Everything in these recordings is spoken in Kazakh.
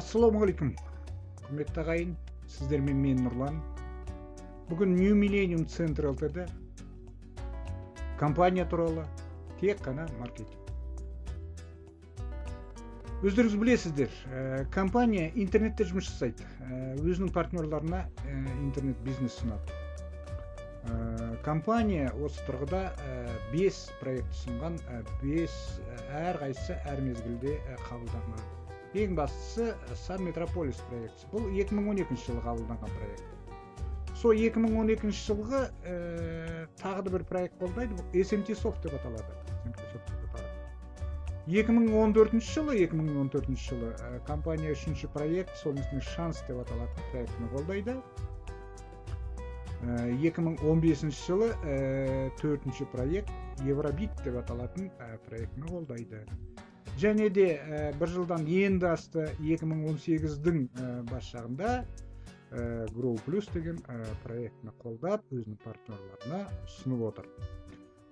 ассалаумағалейкум құрметті ағайын сіздермен мен нұрлан. Бүгін нью миллениум центр лтд компания туралы тек қана маркетинг. Өздеріңіз білесіздер ә, компания интернетте жұмыс жасайды. Ә, өзінің партнерларына ә, интернет бизнес ұсынады. Ә, компания осы тұрғыда ә, бес проект ұсынған ә, бес ә, әрқайсысы әр мезгілде қабылданған. Ең бастысы сан метрополис проектісі бұл 2012 жылы қабылданған проект. Сол 2012 жылғы ә, тағы да бір проект қолдайды бұл smt софт деп аталады. 2014 жылы 2014 жылы ә, компания үшінші проект соның ішінде шанс деп аталатын проектіні қолдайды. Ә, 2015 жылы ә, төртінші проект евробит деп аталатын ә, проектіні қолдайды. Және де ә, бір жылдан енді асты 2018-дің ә, бас жағында ә, grow plus деген ә, проектіні қолдап өзінің партнерларына ұсынып отыр.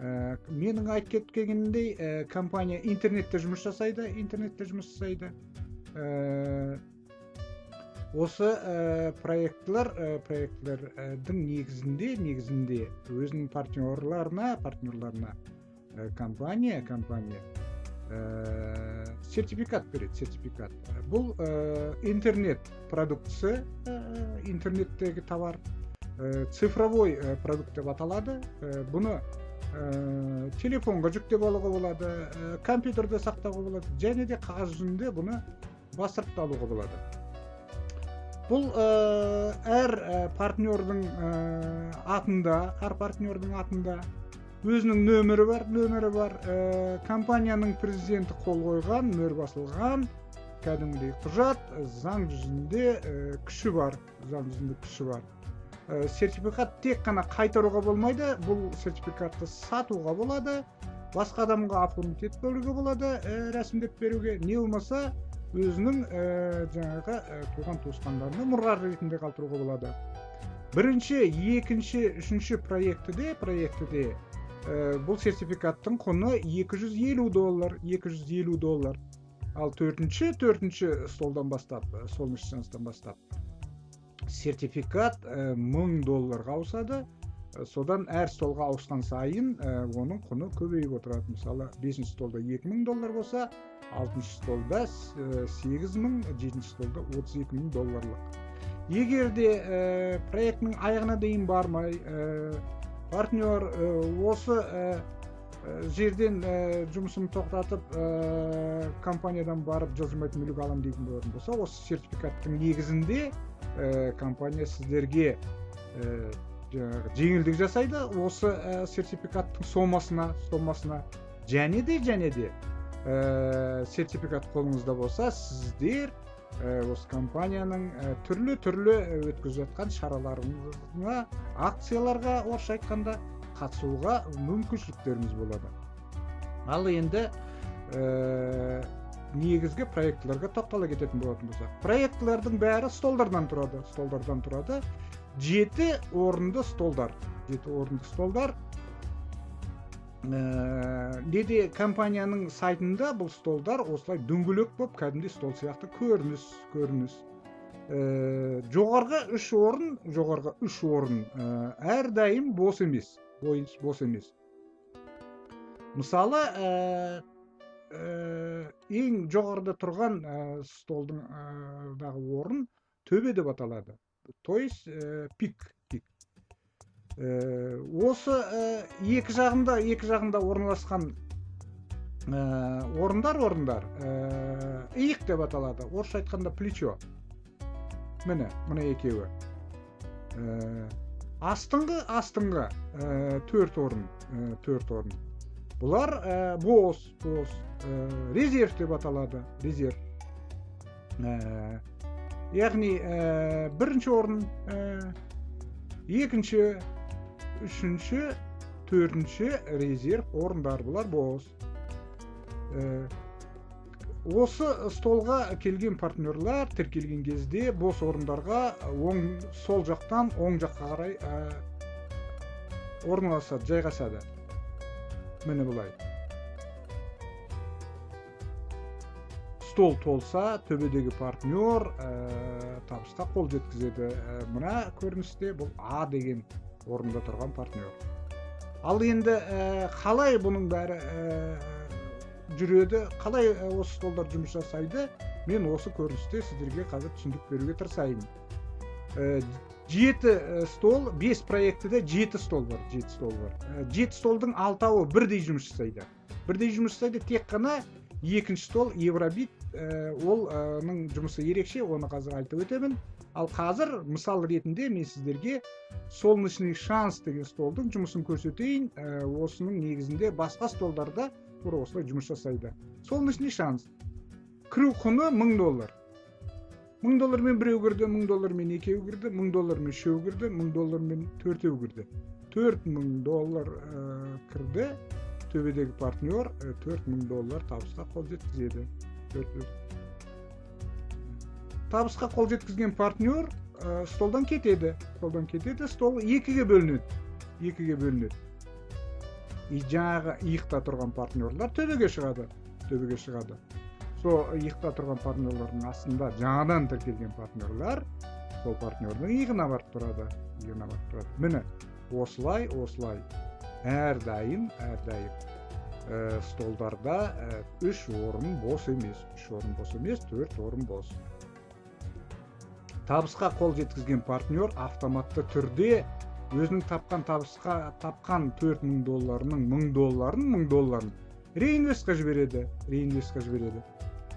Ә, менің айтып кеткенімдей ә, компания интернетте жұмыс жасайды интернетте жұмыс жасайды. Ә, осы ә, проектілер ә, проектілердің негізінде негізінде өзінің партнерларына партнерларына ә, компания компания Э, сертификат береді сертификат бұл э, интернет продуктісі э, интернеттегі товар цифровой продукт деп аталады бұны телефонға жүктеп алуға болады компьютерде сақтауға болады және де қағаз жүзінде бұны бастырып та алуға болады. Бұл әр партнердің атында әр партнердің атында өзінің нөмірі бар нөмірі бар. Ә, компанияның президенті қол қойған мөр басылған. Кәдімгідей құжат заң жүзінде ә, күші бар заң жүзінде күші бар. Ә, сертификат тек қана қайтаруға болмайды бұл сертификатты сатуға болады басқа адамға оформить етіп беруге болады ә, рәсімдеп беруге. Не болмаса өзінің ә, жаңағы ә, туған туысқандарына мұра ретінде қалдыруға болады. Бірінші екінші үшінші проектіде проектіде бұл сертификаттың құны 250 доллар 250 доллар. Ал төртінші төртінші столдан бастап солнечный шанстан бастап сертификат ә, 1000 долларға ауысады. Содан әр столға ауысқан сайын оның құны көбейіп отырады. Мысалы бесінші столда 2000 доллар болса алтыншы столда сегіз мың жетінші столда отыз екі мың долларлық. Егер де ә, проектінің аяғына дейін бармай партнер осы жерден жұмысын тоқтатып компаниядан барып жылжымайтын мүлік аламын дейтін болатын болса осы сертификаттың негізінде компания сіздерге жаңағы жеңілдік жасайды. Осы сертификаттың сомасына сомасына және де және де сертификат қолыңызда болса сіздер Э, осы компанияның э, түрлі түрлі э, өткізіп жатқан шараларына акцияларға орысша айтқанда қатысуға мүмкіншіліктеріңіз болады. Ал енді ә, негізгі проектілерге тоқтала кететін болатын болсақ проектілердің бәрі столдардан тұрады. Столдардан тұрады. Жеті орынды столдар. Жеті орынды столдар ә, неде компанияның сайтында бұл столдар осылай дөңгелек болып кәдімгідей стол сияқты көрініс көрініс. Ә, жоғарғы үш орын жоғарғы үш орын ә, әрдайым бос емес бос емес. Мысалы ә, ә, ең жоғарыда тұрған ә, столдың ә, орын төбе деп аталады. То есть ә, пик. Э, осы э, екі жағында екі жағында орналасқан ә, орындар орындар. Иық деп аталады. Орысша айтқанда плечо. Міне мына екеуі. Астыңғы астыңғы төрт орын төрт орын. Бұлар ә, бос бос ә, резерв деп аталады резерв. Ә, яғни ә, бірінші орын ә, екінші үшінші төртінші резерв орындар бұлар бос ә, осы столға келген партнерлар тіркелген кезде бос орындарға оң сол жақтан оң жаққа қарай ә, орналасады жайғасады міне былай стол толса төбөдөгү партнер табышка кол жеткизет мына көрүнүштө бул а деген орунда турган партнер. Ал енді қалай бұның бәрі жүреді? Қалай осы столдар жұмыс жасайды? Мен осы көріністе сіздерге қазір түсіндіріп беруге тырысайын. Жеті стол бес проектіде жеті стол бар жеті стол бар. Жеті столдың алтауы бірдей жұмыс жасайды. Бірдей жұмыс жасайды тек қана екінші стол евробит олның жұмысы ерекше оны қазір айтып өтемін. Ал қазір мысал ретінде мен сіздерге солнечный шанс деген столдың жұмысын көрсетейін. Ә, осының негізінде басқа столдарда тура осылай жұмыс жасайды. Солнечный шанс. Кіру құны мың доллар. Мың доллармен біреу кірді мың доллармен екеу кірді мың доллармен үшеу кірді мың доллармен төртеу кірді. Төрт мың доллар ә, кірді. Төбедегі партнер төрт мың доллар табысқа қол жеткізеді. Табысқа қол жеткізген партнер ә, столдан кетеді. Столдан кетеді стол екіге бөлінеді. Екіге бөлінеді. И жаңағы иықта тұрған партнерлар төбеге шығады. Төбеге шығады. Сол иықта тұрған партнерлардың астында жаңадан тіркелген партнерлар сол партнердің иығына барып тұрады иығына барып тұрады. Міне осылай осылай. Әрдайым әрдайым ә, столдарда ә, үш орын бос емес. Үш орын бос емес төрт орын бос. Табысқа қол жеткізген партнер автоматты түрде өзінің тапқан табысқа тапқан 4000 долларының 1000 долларын 1000 долларын реинвестқа жібереді реинвестқа жібереді.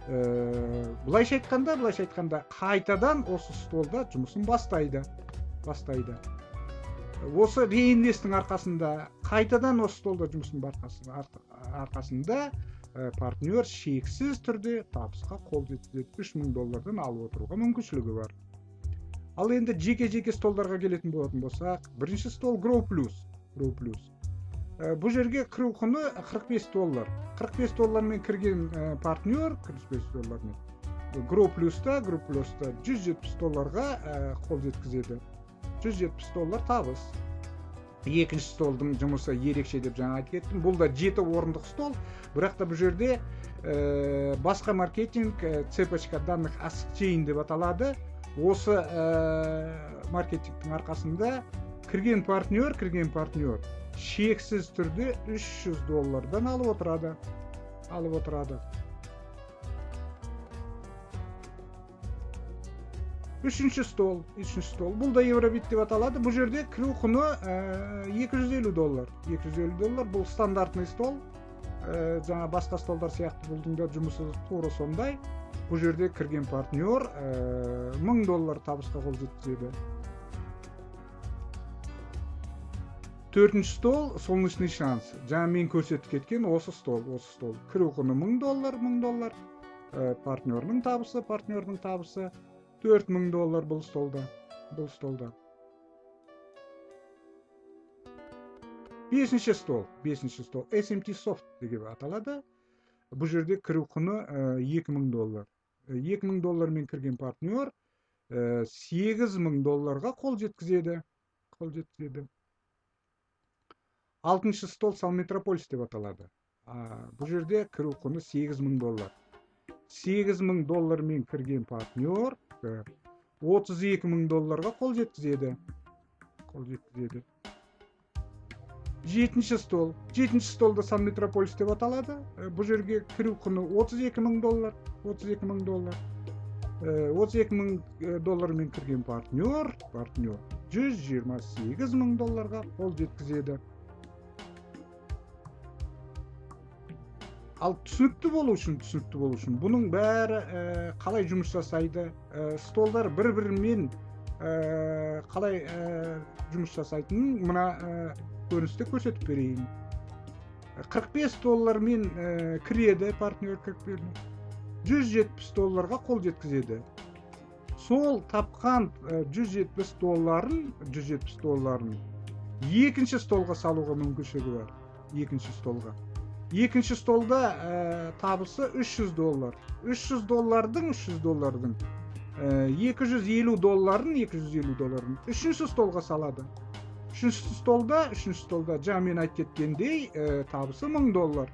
Ә, былайша айтқанда былайша айтқанда қайтадан осы столда жұмысын бастайды бастайды. Осы реинвесттің арқасында қайтадан осы столда жұмысын арқасында ә, партнер шексіз түрде табысқа қол жеткізеді. Үш мың доллардан алып отыруға мүмкіншілігі бар. Ал енді жеке жеке столдарға келетін болатын болсақ бірінші стол plus grow plus. Ә, бұл жерге кіру құны 45 доллар. 45 доллармен кірген ә, партнер 45 доллармен. Grow плюста grow плюста 170 долларға ә, қол жеткізеді. 170 доллар табыс. Екінші столдың жұмысы ерекше деп жаңа айтып кеттім. Бұл да жеті орындық стол. Бірақ та бұл жерде ә, басқа маркетинг ә, цепочка данных асчейн деп аталады. Осы ә, маркетингтің арқасында кірген партнер кірген партнер шексіз түрде 300 доллардан алып отырады. Алып отырады. Үшінші стол үшінші стол. Бұл да евробит деп аталады. Бұл жерде кіру құны ә, 250 доллар. 250 доллар. Бұл стандартный стол. Ә, жаңа басқа столдар сияқты бұлдың да жұмысы тура сондай. Бұл жерде кірген партнер ә, мың доллар табысқа қол жеткізеді. Төртінші стол солнечный шанс. Жаңа мен көрсетіп кеткен осы стол. Осы стол кіру құны мың доллар мың доллар. Ә, табысы партнердің табысы. Төрт мың доллар бұл столда бұл столда. Бесінші стол бесінші стол. Smt soft деп аталады. Бұл жерде кіру құны екі мың доллар. Екі мың доллармен кірген партнер сегіз мың долларға қол жеткізеді. Қол жеткізеді. Алтыншы стол сал метрополис деп аталады. Бұл жерде кіру құны сегіз мың доллар. Сегіз мың доллармен кірген партнер отыз екі мың долларға қол жеткізеді. Қол жеткізеді. Жетінші стол. Жетінші столда сан метрополис деп аталады. Ә, бұл жерге кіру құны 32 мың доллар 32 мың доллар. Ә, 32 мың доллармен кірген партнер партнер 128 мың долларға қол жеткізеді. Ал түсінікті болу үшін түсінікті болу үшін бұның бәрі ә, қалай жұмыс жасайды? Ә, столдар бір бірімен ә, қалай жұмыс жасайтынын мына көріністе көрсетіп берейін 45 доллармен ә, кіреді партнер 170 долларға қол жеткізеді сол тапқан ә, 170 долларын 170 долларын екінші столға салуға мүмкіншілігі бар екінші столға екінші столда ә, табысы 300 доллар 300 доллардың 300 доллардың ә, 250 долларын 250 долларын үшінші столға салады үшінші столда үшінші столда жаңа мен айтып кеткендей ә, табысы мың доллар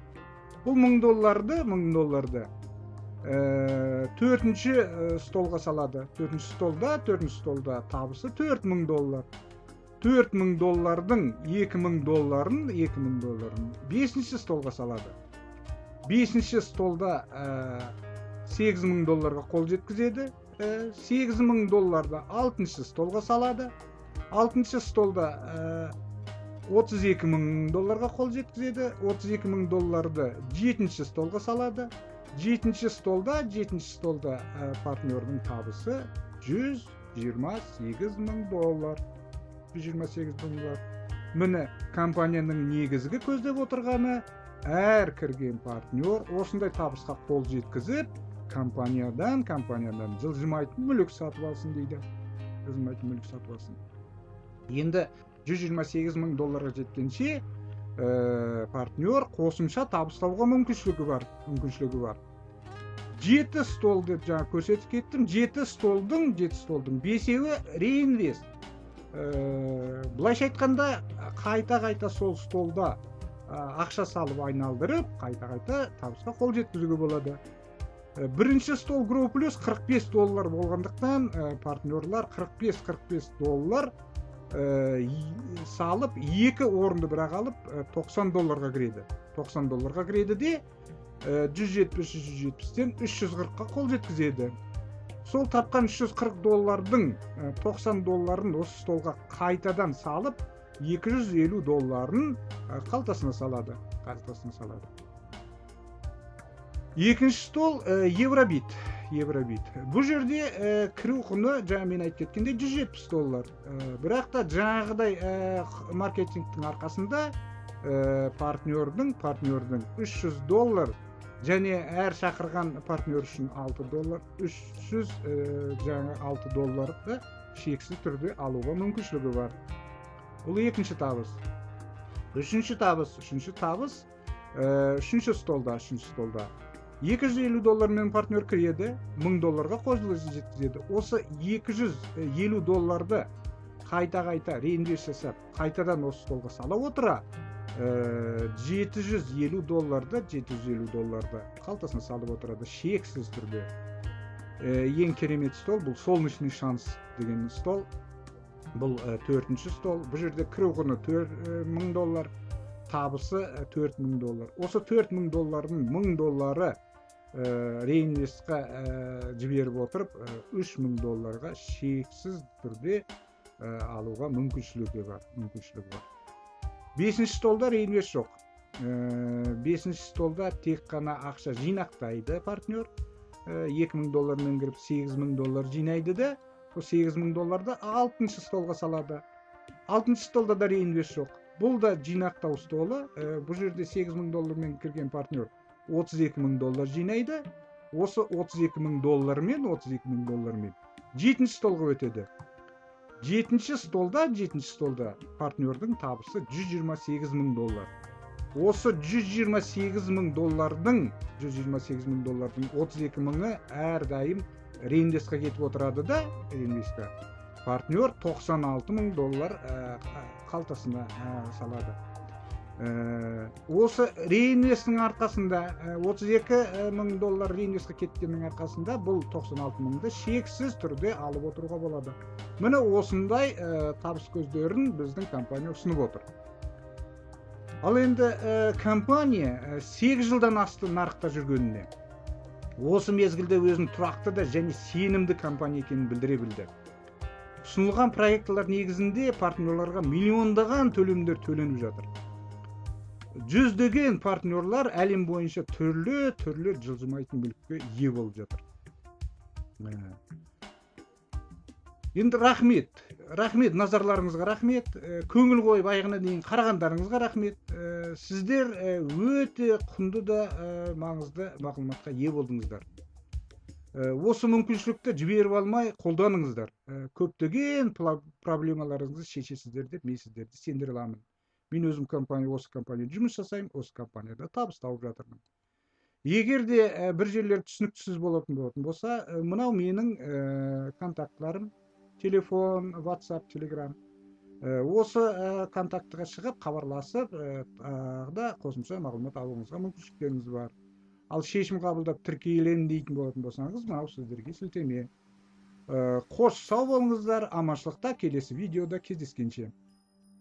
бұл мың долларды мың долларды ә, төртінші ә, столға салады төртінші столда төртінші столда табысы төрт мың доллар төрт мың доллардың екі мың долларын екі мың долларын бесінші столға салады бесінші столда сегіз мың долларға қол жеткізеді сегіз мың долларды алтыншы столға салады алтыншы столда отыз екі мың долларға қол жеткізеді. отыз екі мың долларды жетінші столға салады. жетінші столда жетінші столда ә, партнердің табысы 128 мың доллар. 128 мың доллар. Міне компанияның негізгі көздеп отырғаны әр кірген партнер осындай табысқа қол жеткізіп компаниядан компаниядан жылжымайтын мүлік сатып алсын дейді. Жылжымайтын мүлік сатып алсын. Енді 128 мың долларға жеткенше ә, партнер қосымша табыс табуға мүмкіншілігі бар мүмкіншілігі бар. Жеті стол деп жаңа көрсетіп кеттім. Жеті столдың жеті столдың бесеуі реинвест. Ә, былайша айтқанда қайта қайта сол столда ә, ақша салып айналдырып қайта қайта табысқа қол жеткізуге болады. Ә, бірінші стол гроу плюс 45 доллар болғандықтан ә, партнерлар 45-45 доллар салып екі орынды бірақ алып 90 долларға кіреді. 90 долларға кіреді де жүз жетпіс жүз жетпістен үш жүз қырыққа қол жеткізеді. Сол тапқан 340 доллардың 90 долларын осы столға қайтадан салып 250 долларын қалтасына салады қалтасына салады. Екінші стол евробит. Евробит. Бұл жерде ә, кіру құны жаңа мен айтып кеткендей 170 доллар. Ә, бірақ та жаңағыдай ә, маркетингтің арқасында ә, партнердің партнердің 300 доллар және әр шақырған партнер үшін 6 доллар 300 ә, жаңа 6 долларды шексіз түрде алуға мүмкіншілігі бар. Бұл екінші табыс. Үшінші табыс үшінші табыс ә, үшінші столда үшінші столда. 250 доллармен партнер кіреді 1000 долларға қол жеткізеді. Осы 250 долларды қайта қайта реинвест жасап қайтадан осы столға сала отыра ә, 750 долларды 750 долларды қалтасына салып отырады. Шексіз түрде. Ең керемет стол бұл солнечный шанс деген стол. Бұл төртінші стол. Бұл жерде кіру құны 4000 доллар табысы 4000 доллар. Осы 4000 доллардың 1000 доллары ә, реинвестқа ә, жіберіп отырып үш мың долларға шексіз түрде ә, алуға мүмкіншілігі бар мүмкіншілігі бар бесінші столда реинвест жоқ ә, бесінші столда тек қана ақша жинақтайды партнер екі мың доллармен кіріп сегіз мың доллар жинайды да сол сегіз мың долларды алтыншы столға салады алтыншы столда да реинвест жоқ бұл да жинақтау столы ә, бұл жерде сегіз мың доллармен кірген партнер 32 мың доллар жинайды. Осы 32 мың доллармен 32 мың доллармен. Жетінші столға өтеді. Жетінші столда жетінші столда партнердің табысы 128 мың доллар. Осы 128 мың доллардың 128 мың доллардың 32 мыңы әрдайым реинвестқа кетіп отырады да реинвестқа партнер 96 мың доллар ә, қалтасына ә, салады. Осы реинвесттің арқасында 32 э, э, мың доллар реинвестқа кеткеннің арқасында бұл 96 мыңды шексіз түрде алып отыруға болады. Міне осындай табыс көздерін біздің компания ұсынып отыр. Ал енді компания 8 жылдан асты нарықта жүргеніне осы мезгілде өзін тұрақты да және сенімді компания екенін білдіре білді. Ұсынылған проектілер негізінде партнерларға миллиондаған төлемдер төленіп жатыр. Жүздеген партнерлар әлем бойынша түрлі түрлі жылжымайтын мүлікке ие болып жатыр. Енді рахмет. Рахмет назарларыңызға рахмет. Ә, көңіл қойып аяғына дейін қарағандарыңызға рахмет. Ә, сіздер ә, өте құнды да маңызды мағлұматқа ие болдыңыздар. Осы мүмкіншілікті жіберіп алмай қолданыңыздар. Көптеген проблемаларыңызды шешесіздер деп мен сіздерді сендіре аламын. Мен өзім компания осы компанияда жұмыс жасаймын осы компанияда табыс тауып жатырмын. Егер де ә, бір жерлер түсініксіз болатын болатын болса ә, мынау менің ә, контактыларым телефон whatsapp телеграм ә, осы ә, контактыға шығып хабарласып ә, да қосымша мағлұмат алуыңызға мүмкіншіліктеріңіз бар. Ал шешім кабылдап тиркелем дейтін болатын болсаңыз мынау сіздерге сілтеме. Кош сау болыңыздар. Аманшылықта келесі видеода кездескенше.